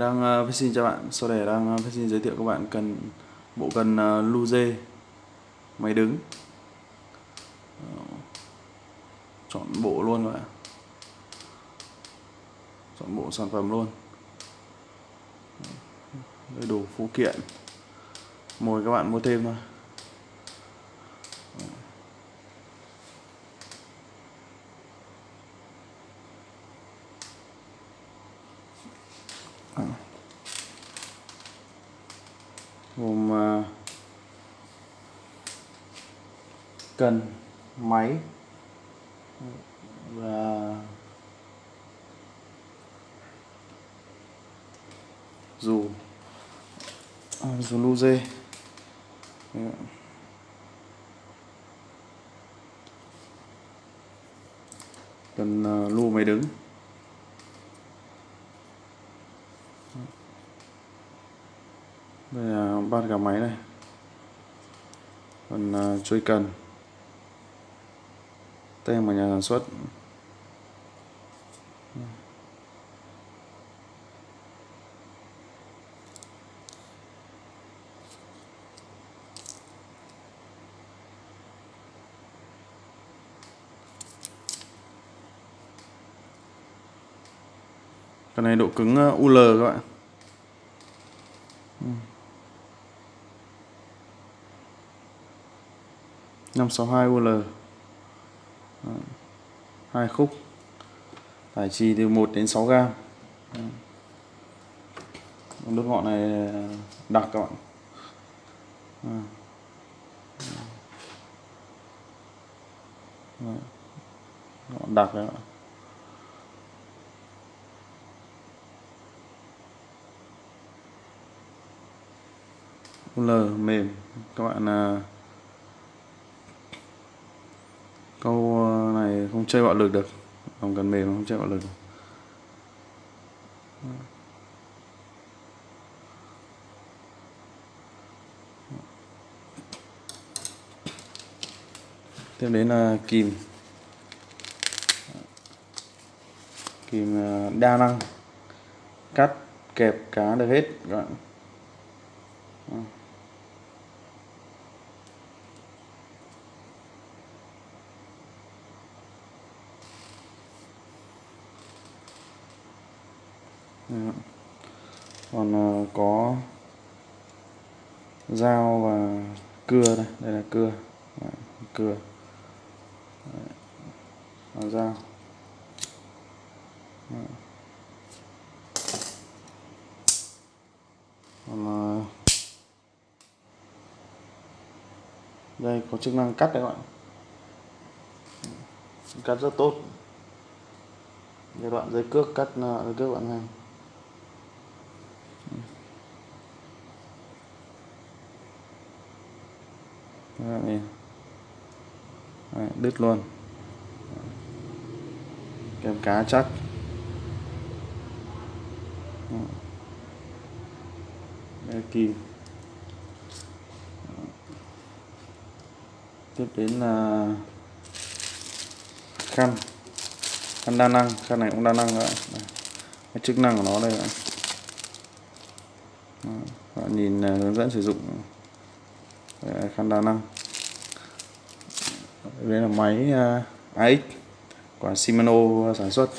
Đang uh, xin chào bạn, sau đây đang uh, xin giới thiệu các bạn cần bộ cần uh, Luze. Máy đứng. Chọn bộ luôn các bạn. Chọn bộ sản phẩm luôn. Đầy đủ phụ kiện. Mời các bạn mua thêm thôi. Gồm ờ, cần máy và dù ờ, dù lu dê. Cần uh, lu máy đứng. Đây là ban cả máy này. Còn uh, cần. Tem của nhà sản xuất. Cái này độ cứng à, UL các bạn. Ừ. năm sáu hai UL hai khúc. Tải trì từ 1 đến 6 gram đốt ngọn này đặc các bạn. Ngọn đặc đấy ạ. UL mềm. Các bạn à, câu ờ, này không chơi bạo lực được. Không cần mềm không chơi bạo lực được. tiếp đến là kìm. Kìm ờ, đa năng. Cắt, kẹp, cá được hết, các bạn. Ừ. còn ờ, có dao và cưa đây đây là cưa. Cưa. Và dao. Còn ờ, đây có chức năng cắt đấy các bạn. Cắt rất tốt. Giai đoạn dây cước cắt ờ, dây cước bạn hàng Đấy, Đấy, đứt luôn. Kem cá chắc. Đây, kìm tiếp đến là khăn. Khăn đa năng. Khăn này cũng đa năng nữa cái chức năng của nó đây ạ bạn nhìn à, hướng dẫn sử dụng khăn đa năng. Đây là máy à, AX của Shimano sản xuất.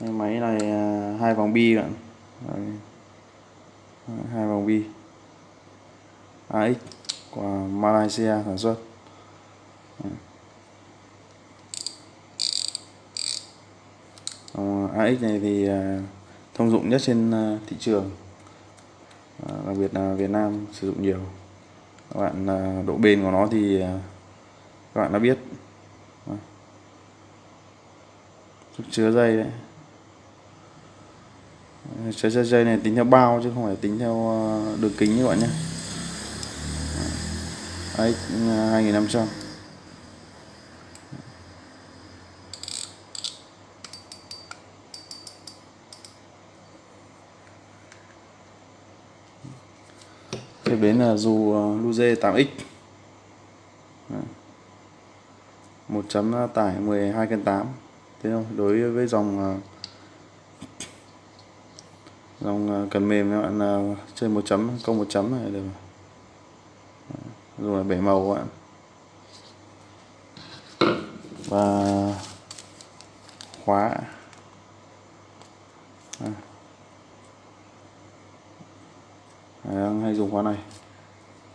Máy này à, hai vòng bi bạn. Hai vòng bi. AX của Malaysia sản xuất. Ờ, AX này thì ờ, thông dụng nhất trên ờ, thị trường. Đặc biệt là Việt Nam sử dụng nhiều. Các bạn độ bền của nó thì các bạn đã biết. Sức chứa dây đấy. Chứa dây này tính theo bao chứ không phải tính theo đường kính như bạn nhé. AX 2500 tiếp Tiếp đến là dù à, Luze 8X một chấm à, tải 12 cân 8 thế không? Đối với dòng à, dòng cần mềm, các bạn chơi một chấm, câu một chấm này được. Rồi bể màu các bạn. Và khóa. Đang hay dùng khóa này.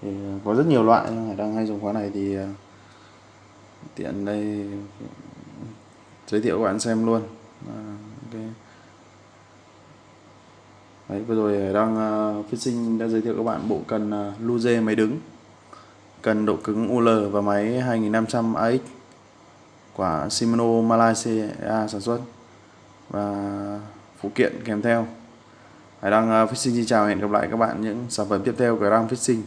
Thì ờ, có rất nhiều loại nhưng đang hay dùng khóa này thì ờ, tiện đây giới thiệu các bạn xem luôn. À, okay. Đấy, vừa rồi ờ, đang uh, phát sinh đã giới thiệu các bạn bộ cần uh, Luze máy đứng cần độ cứng UL và máy 2500 AX của Shimano Malaysia sản xuất và phụ kiện kèm theo. Hải Đăng ờ, Fishing xin chào, hẹn gặp lại các bạn những sản phẩm tiếp theo của Đăng Fishing.